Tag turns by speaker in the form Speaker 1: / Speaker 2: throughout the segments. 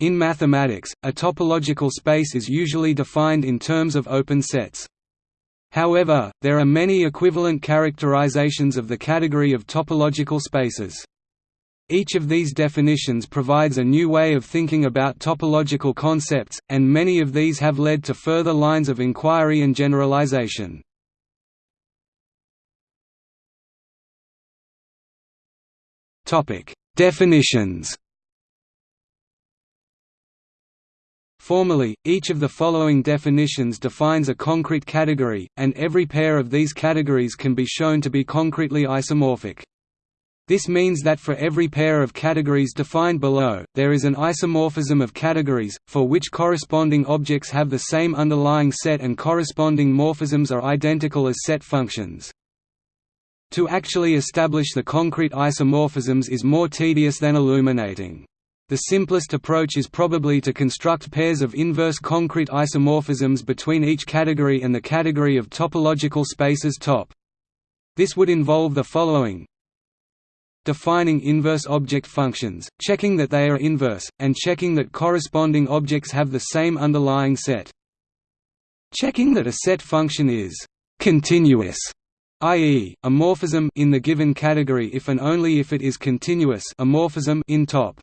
Speaker 1: In mathematics, a topological space is usually defined in terms of open sets. However, there are many equivalent characterizations of the category of topological spaces. Each of these definitions provides a new way of thinking about topological concepts, and many of these have led to further lines of inquiry and generalization. Definitions Formally, each of the following definitions defines a concrete category, and every pair of these categories can be shown to be concretely isomorphic. This means that for every pair of categories defined below, there is an isomorphism of categories, for which corresponding objects have the same underlying set and corresponding morphisms are identical as set functions. To actually establish the concrete isomorphisms is more tedious than illuminating. The simplest approach is probably to construct pairs of inverse concrete isomorphisms between each category and the category of topological spaces top. This would involve the following defining inverse object functions, checking that they are inverse, and checking that corresponding objects have the same underlying set. Checking that a set function is continuous, i.e., a morphism in the given category if and only if it is continuous a morphism in top.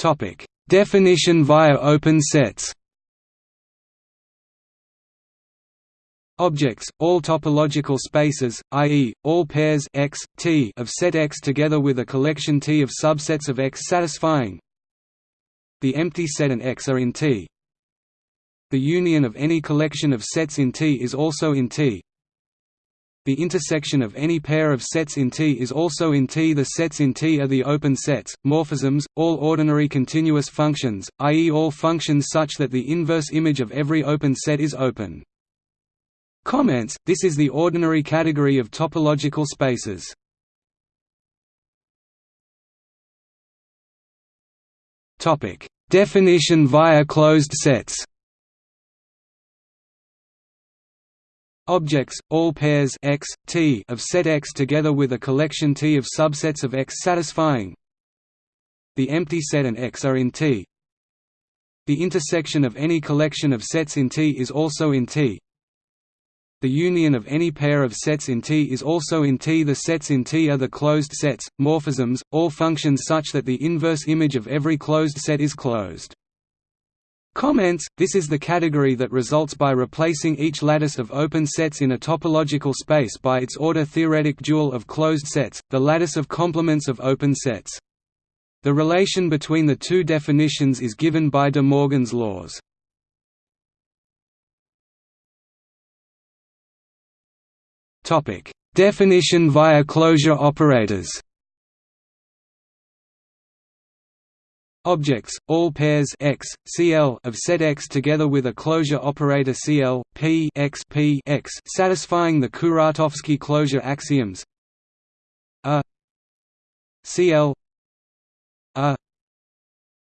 Speaker 1: Topic: Definition via open sets. Objects, all topological spaces, i.e., all pairs x, t of set X together with a collection T of subsets of X satisfying the empty set and X are in T. The union of any collection of sets in T is also in T. The intersection of any pair of sets in T is also in T. The sets in T are the open sets, morphisms, all ordinary continuous functions, i.e. all functions such that the inverse image of every open set is open. Comments, this is the ordinary category of topological spaces. Definition via closed sets Objects, all pairs x, t of set X together with a collection T of subsets of X satisfying the empty set and X are in T. The intersection of any collection of sets in T is also in T. The union of any pair of sets in T is also in T. The sets in T are the closed sets, morphisms, all functions such that the inverse image of every closed set is closed. Comments, this is the category that results by replacing each lattice of open sets in a topological space by its order theoretic dual of closed sets, the lattice of complements of open sets. The relation between the two definitions is given by De Morgan's laws. Definition via closure operators. Objects, all pairs x, Cl of set X together with a closure operator Cl, P x P x satisfying the Kuratowski closure axioms. A Cl A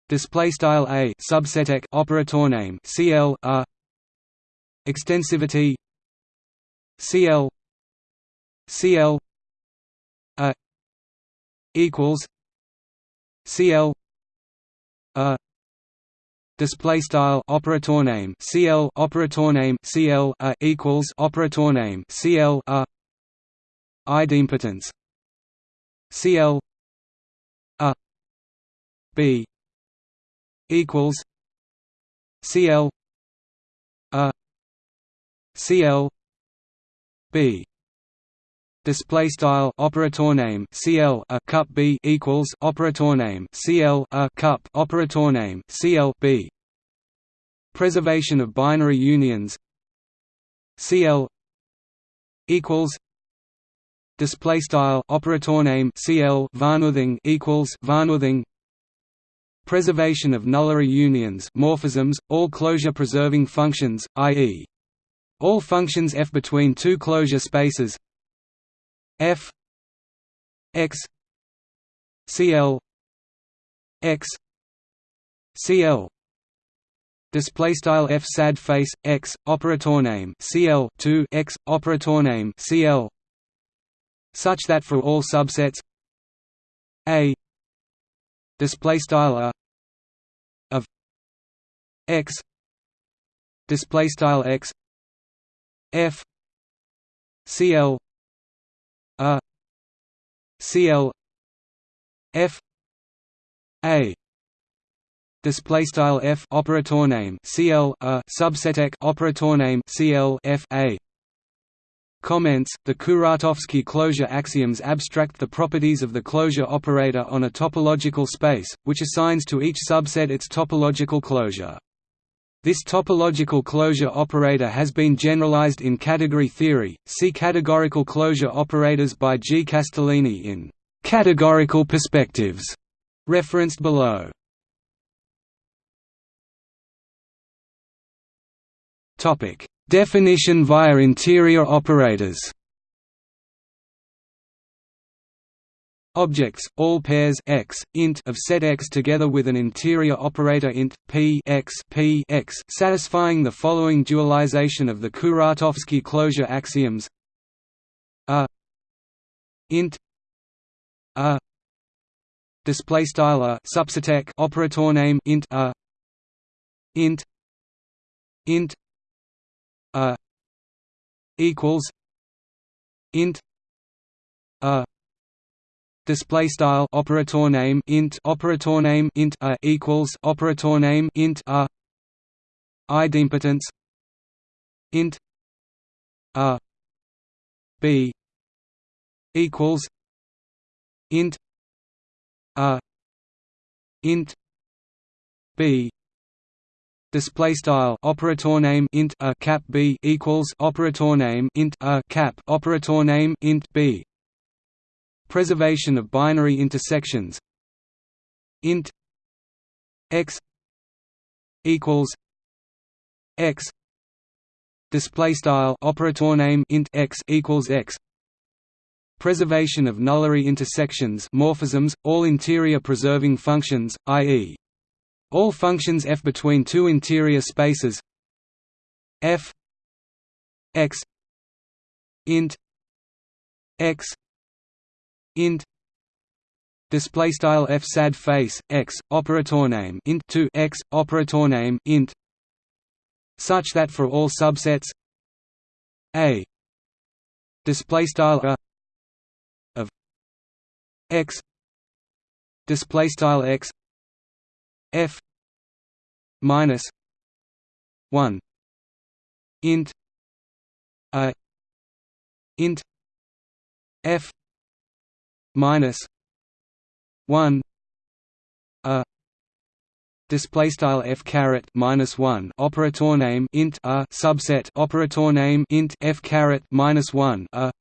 Speaker 1: display style A subset operator name Cl A extensivity Cl Cl a equals Cl a display style operator name CL operator name CL a equals operator name CL a idempotence CL a B equals CL a CL B display style operator name cl a cup b equals operator name cl a cup operator name cl b preservation of binary unions cl equals display style operator name cl varnothing equals varnothing preservation of nullary unions morphisms all closure preserving functions i.e. all functions f between two closure spaces F X CL X CL display style f sad face x operator name cl 2 x operator name cl such that for all subsets a. Display style a of x. Display style x. F. Cl a cl f a display style f operator name cl a operator name cl f a Comments The Kuratowski closure axioms abstract the properties of the closure operator on a topological space, which assigns to each subset its topological closure. This topological closure operator has been generalized in category theory. See categorical closure operators by G. Castellini in Categorical Perspectives, referenced below. Topic: Definition via interior operators Objects, all pairs x, int of set x together with an interior operator int p x p x satisfying the following dualization of the Kuratowski closure axioms: a int a display style a subset operator name int a int int a equals int a display style operator name int operator name int a equals operator name int a. Idempotence int a. B equals int a. Int b display style operator name int a cap b equals operator name int a cap operator name int b preservation of binary intersections. Int x equals x display style operator name int x equals x. Preservation of nullary intersections morphisms all interior preserving functions i.e all functions f between two interior spaces. F x int x int display style f sad face x operator name int 2 x operator name int such that for all subsets a display style a of x display style x f minus 1 int a int f minus 1 a display style f caret minus 1 operator name int a subset operator name int f caret minus 1 a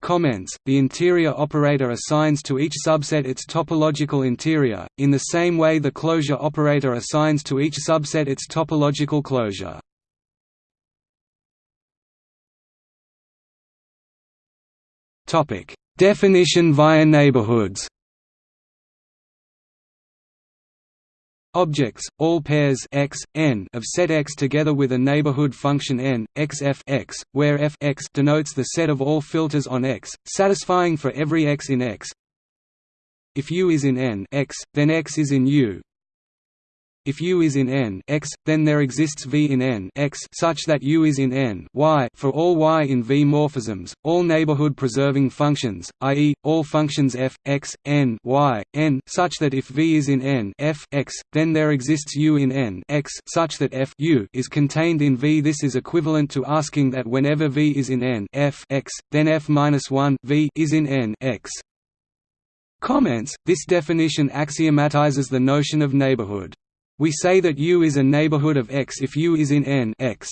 Speaker 1: Comments, the interior operator assigns to each subset its topological interior, in the same way the closure operator assigns to each subset its topological closure. Definition via neighborhoods Objects, all pairs x, n of set X together with a neighborhood function n, x f x, where f x denotes the set of all filters on X, satisfying for every x in X. If U is in n x, then X is in U. If U is in n x, then there exists V in n x such that U is in n y for all y in V morphisms, all neighborhood-preserving functions, i.e., all functions f, x, n, y, n such that if V is in n f x, then there exists U in n x such that f U is contained in V. This is equivalent to asking that whenever V is in n f x, then f-1 V is in n x. Comments, this definition axiomatizes the notion of neighborhood. We say that U is a neighborhood of X if U is in N X.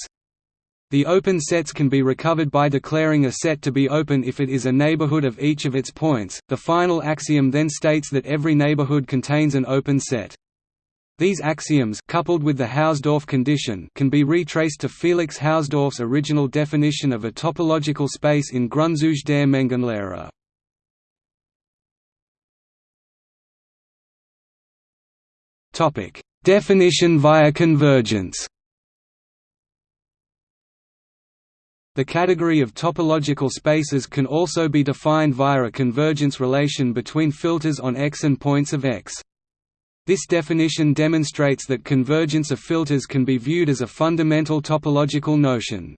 Speaker 1: The open sets can be recovered by declaring a set to be open if it is a neighborhood of each of its points. The final axiom then states that every neighborhood contains an open set. These axioms coupled with the Hausdorff condition can be retraced to Felix Hausdorff's original definition of a topological space in Grundzüge der Mengenlehre. Topic: Definition via convergence the category of topological spaces can also be defined via a convergence relation between filters on X and points of X. This definition demonstrates that convergence of filters can be viewed as a fundamental topological notion.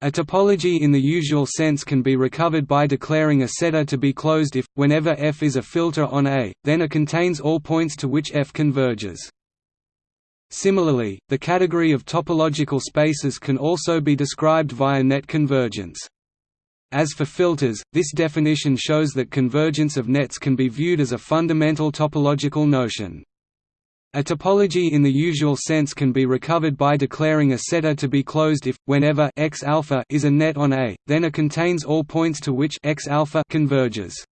Speaker 1: A topology in the usual sense can be recovered by declaring a setter to be closed if, whenever F is a filter on A, then A contains all points to which F converges. Similarly, the category of topological spaces can also be described via net convergence. As for filters, this definition shows that convergence of nets can be viewed as a fundamental topological notion. A topology in the usual sense can be recovered by declaring a setter to be closed if, whenever x alpha is a net on A, then A contains all points to which x alpha converges.